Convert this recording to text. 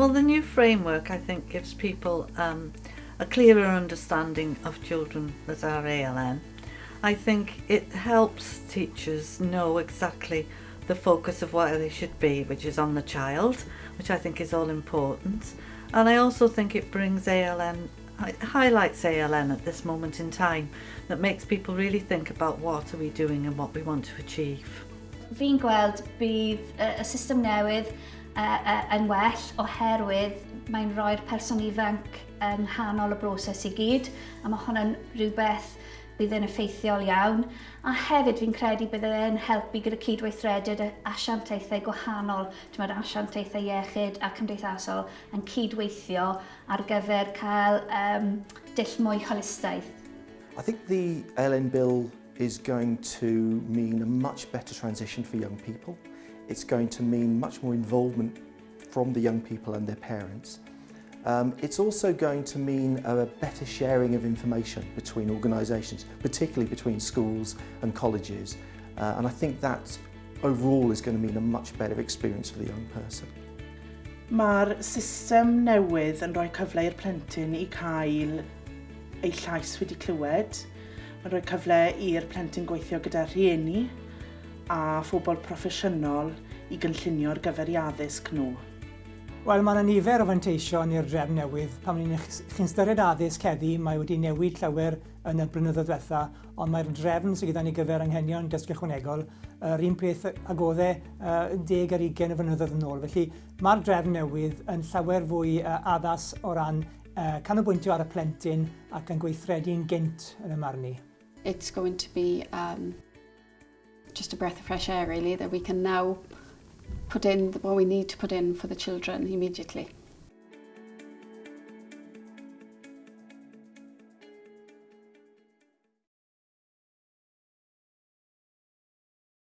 Well, the new framework, I think, gives people um, a clearer understanding of children that are ALN. I think it helps teachers know exactly the focus of where they should be, which is on the child, which I think is all important. And I also think it brings ALN, it highlights ALN at this moment in time, that makes people really think about what are we doing and what we want to achieve. Fi'n gweld bydd y system newydd uh, yn well oherwydd mae'n rhoi'r person ifanc yng nghanol y broses i gyd a mae hwnna'n rhywbeth bydd yn effeithiol iawn a hefyd fi'n credu bydd e'n helpu gyda cydweithredydd asiantaethau gwahanol, dwi'n asiantaethau iechyd a cymdeithasol yn cydweithio ar gyfer cael um, dill mwy holistaeth. I think the LN Bill is going to mean a much better transition for young people. It's going to mean much more involvement from the young people and their parents. Um, it's also going to mean a better sharing of information between organisations, particularly between schools and colleges. Uh, and I think that overall is going to mean a much better experience for the young person. Mae'r system newydd yn rhoi cyfle i'r plentyn i cael ei llais wedi clywed. Mae'n rhoi cyfle i'r plentyn gweithio gyda rhieni a phobl proffesiynol i gynllunio'r gyfer i addysg nhw. Wel, mae yna nifer o fanteision i'r drefn newydd. Pan ni'n chi'n styried addysg heddi, mae wedi newid llawer yn y blynyddoedd diwetha, ond mae'r drefn sydd gyda ni gyfer anghenion dysgu ychwanegol, yr un peth ag oedd e 10 ar 20 o fynyddoedd yn ôl. Felly mae'r drefn newydd yn llawer fwy uh, addas o ran uh, canolbwyntio ar y plentyn ac yn gweithredu'n gynt yn y marn. It's going to be um, just a breath of fresh air really that we can now put in what we need to put in for the children immediately.